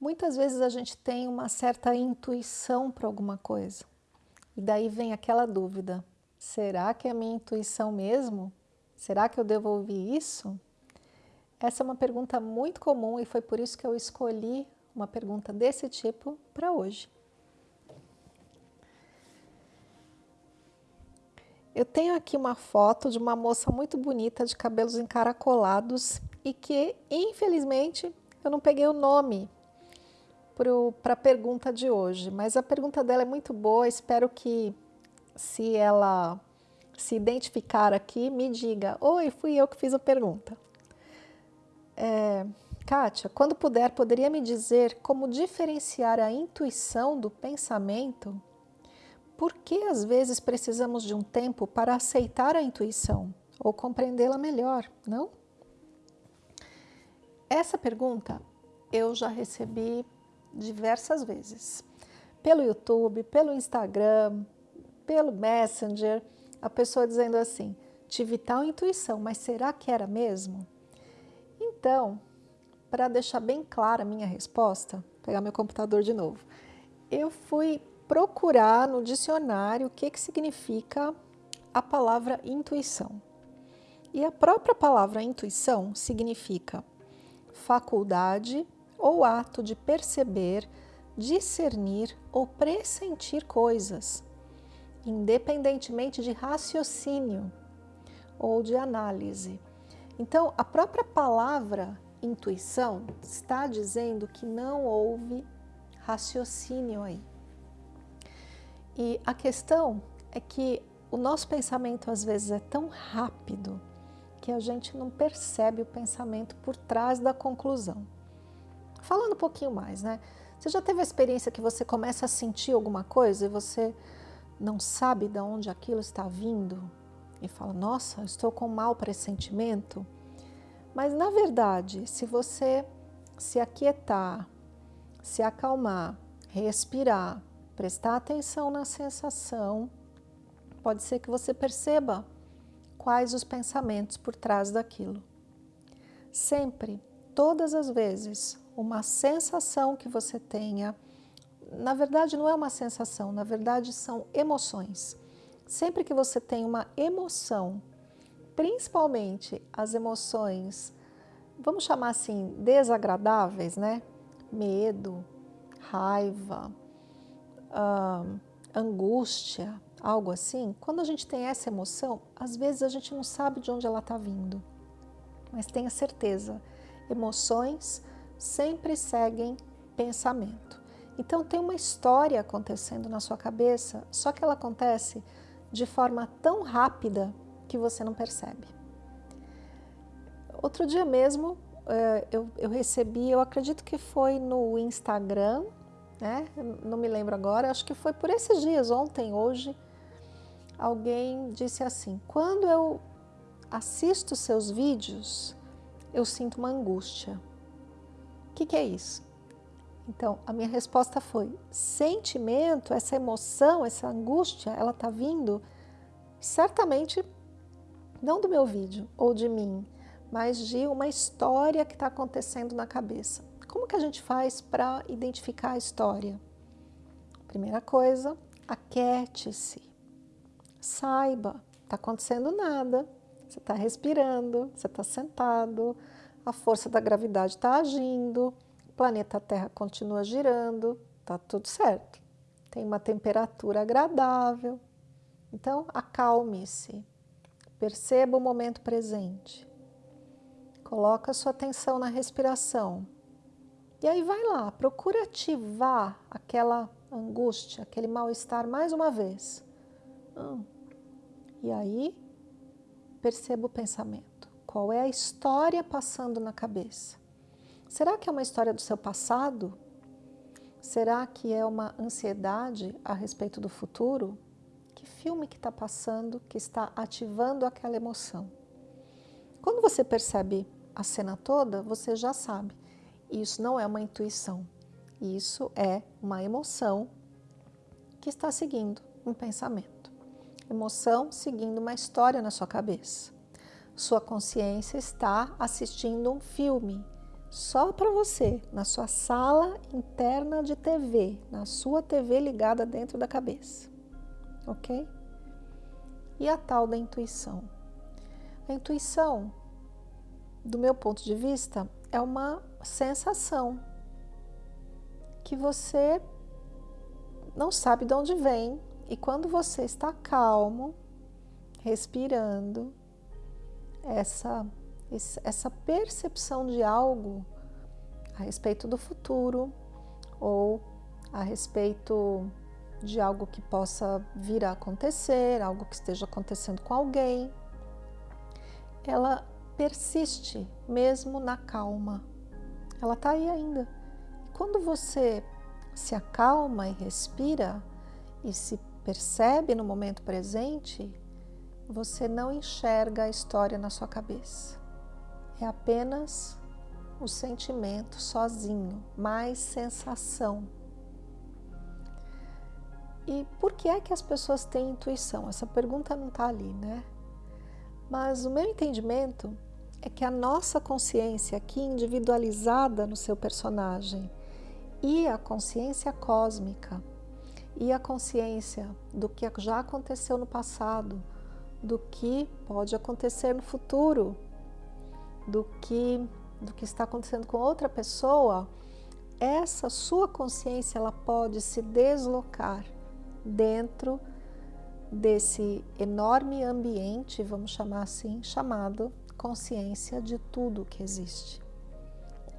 Muitas vezes a gente tem uma certa intuição para alguma coisa. E daí vem aquela dúvida, será que é minha intuição mesmo? Será que eu devo ouvir isso? Essa é uma pergunta muito comum e foi por isso que eu escolhi uma pergunta desse tipo para hoje. Eu tenho aqui uma foto de uma moça muito bonita de cabelos encaracolados e que, infelizmente, eu não peguei o nome para a pergunta de hoje, mas a pergunta dela é muito boa, espero que se ela se identificar aqui, me diga, oi, fui eu que fiz a pergunta. É, Kátia, quando puder, poderia me dizer como diferenciar a intuição do pensamento? Por que às vezes precisamos de um tempo para aceitar a intuição ou compreendê-la melhor, não? Essa pergunta eu já recebi diversas vezes. Pelo YouTube, pelo Instagram, pelo Messenger, a pessoa dizendo assim, tive tal intuição, mas será que era mesmo? Então, para deixar bem clara a minha resposta, pegar meu computador de novo, eu fui procurar no dicionário o que, que significa a palavra intuição. E a própria palavra intuição significa faculdade ou ato de perceber, discernir ou pressentir coisas, independentemente de raciocínio ou de análise. Então, a própria palavra intuição está dizendo que não houve raciocínio aí. E a questão é que o nosso pensamento às vezes é tão rápido que a gente não percebe o pensamento por trás da conclusão. Falando um pouquinho mais, né? Você já teve a experiência que você começa a sentir alguma coisa e você não sabe de onde aquilo está vindo e fala, nossa, estou com um mau pressentimento? Mas na verdade, se você se aquietar, se acalmar, respirar, prestar atenção na sensação, pode ser que você perceba quais os pensamentos por trás daquilo. Sempre, todas as vezes, uma sensação que você tenha, na verdade não é uma sensação, na verdade são emoções. Sempre que você tem uma emoção, principalmente as emoções, vamos chamar assim, desagradáveis, né? Medo, raiva, uh, angústia, algo assim, quando a gente tem essa emoção, às vezes a gente não sabe de onde ela está vindo. Mas tenha certeza, emoções sempre seguem pensamento. Então tem uma história acontecendo na sua cabeça, só que ela acontece de forma tão rápida que você não percebe. Outro dia mesmo eh, eu, eu recebi, eu acredito que foi no Instagram, né? não me lembro agora, acho que foi por esses dias, ontem, hoje, alguém disse assim, quando eu assisto seus vídeos, eu sinto uma angústia. O que, que é isso? Então, a minha resposta foi, sentimento, essa emoção, essa angústia, ela está vindo certamente não do meu vídeo ou de mim, mas de uma história que está acontecendo na cabeça. Como que a gente faz para identificar a história? Primeira coisa, aquete-se. Saiba, está acontecendo nada, você está respirando, você está sentado, a força da gravidade está agindo, o planeta Terra continua girando, está tudo certo. Tem uma temperatura agradável. Então, acalme-se, perceba o momento presente. Coloca sua atenção na respiração. E aí vai lá, procura ativar aquela angústia, aquele mal-estar mais uma vez. Hum. E aí, perceba o pensamento. Qual é a história passando na cabeça? Será que é uma história do seu passado? Será que é uma ansiedade a respeito do futuro? Que filme que está passando que está ativando aquela emoção? Quando você percebe a cena toda, você já sabe. Isso não é uma intuição. Isso é uma emoção que está seguindo um pensamento emoção seguindo uma história na sua cabeça. Sua consciência está assistindo um filme, só para você, na sua sala interna de TV, na sua TV ligada dentro da cabeça, ok? E a tal da intuição. A intuição, do meu ponto de vista, é uma sensação que você não sabe de onde vem e quando você está calmo, respirando, essa, essa percepção de algo a respeito do futuro ou a respeito de algo que possa vir a acontecer, algo que esteja acontecendo com alguém, ela persiste mesmo na calma. Ela está aí ainda. Quando você se acalma e respira e se percebe no momento presente, você não enxerga a história na sua cabeça. É apenas o sentimento sozinho, mais sensação. E por que é que as pessoas têm intuição? Essa pergunta não está ali, né? Mas o meu entendimento é que a nossa consciência aqui individualizada no seu personagem e a consciência cósmica e a consciência do que já aconteceu no passado, do que pode acontecer no futuro, do que, do que está acontecendo com outra pessoa, essa sua consciência ela pode se deslocar dentro desse enorme ambiente, vamos chamar assim, chamado consciência de tudo que existe.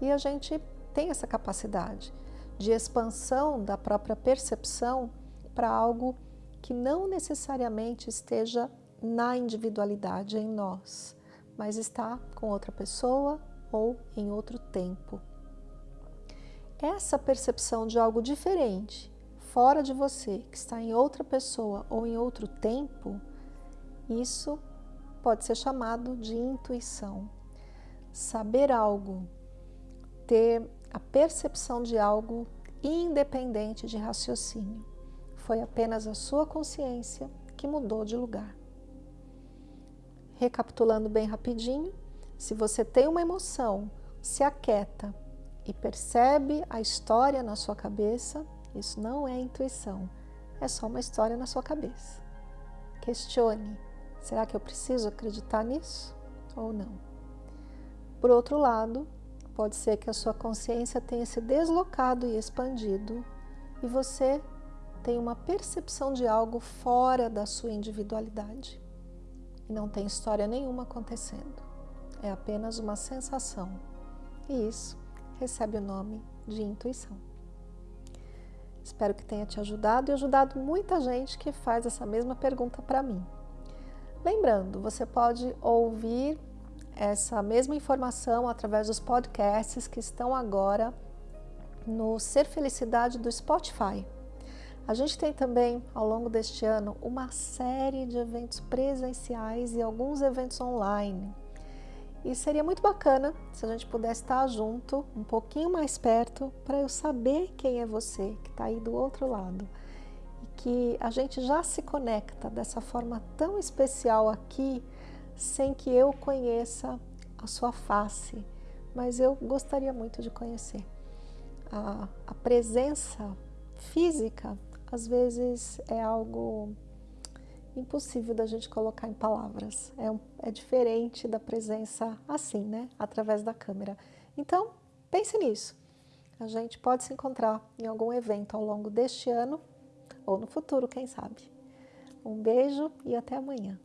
E a gente tem essa capacidade de expansão da própria percepção para algo que não necessariamente esteja na individualidade em nós, mas está com outra pessoa ou em outro tempo. Essa percepção de algo diferente, fora de você, que está em outra pessoa ou em outro tempo, isso pode ser chamado de intuição. Saber algo, ter a percepção de algo independente de raciocínio. Foi apenas a sua consciência que mudou de lugar. Recapitulando bem rapidinho, se você tem uma emoção, se aquieta e percebe a história na sua cabeça, isso não é intuição, é só uma história na sua cabeça. Questione, será que eu preciso acreditar nisso ou não? Por outro lado, pode ser que a sua consciência tenha se deslocado e expandido e você tem uma percepção de algo fora da sua individualidade e não tem história nenhuma acontecendo. É apenas uma sensação. E isso recebe o nome de intuição. Espero que tenha te ajudado e ajudado muita gente que faz essa mesma pergunta para mim. Lembrando, você pode ouvir essa mesma informação através dos podcasts que estão agora no Ser Felicidade do Spotify. A gente tem também, ao longo deste ano, uma série de eventos presenciais e alguns eventos online. E seria muito bacana se a gente pudesse estar junto, um pouquinho mais perto, para eu saber quem é você que está aí do outro lado. E que a gente já se conecta dessa forma tão especial aqui, sem que eu conheça a sua face, mas eu gostaria muito de conhecer. A, a presença física às vezes é algo impossível da gente colocar em palavras. É, um, é diferente da presença assim, né? Através da câmera. Então, pense nisso. A gente pode se encontrar em algum evento ao longo deste ano ou no futuro, quem sabe. Um beijo e até amanhã.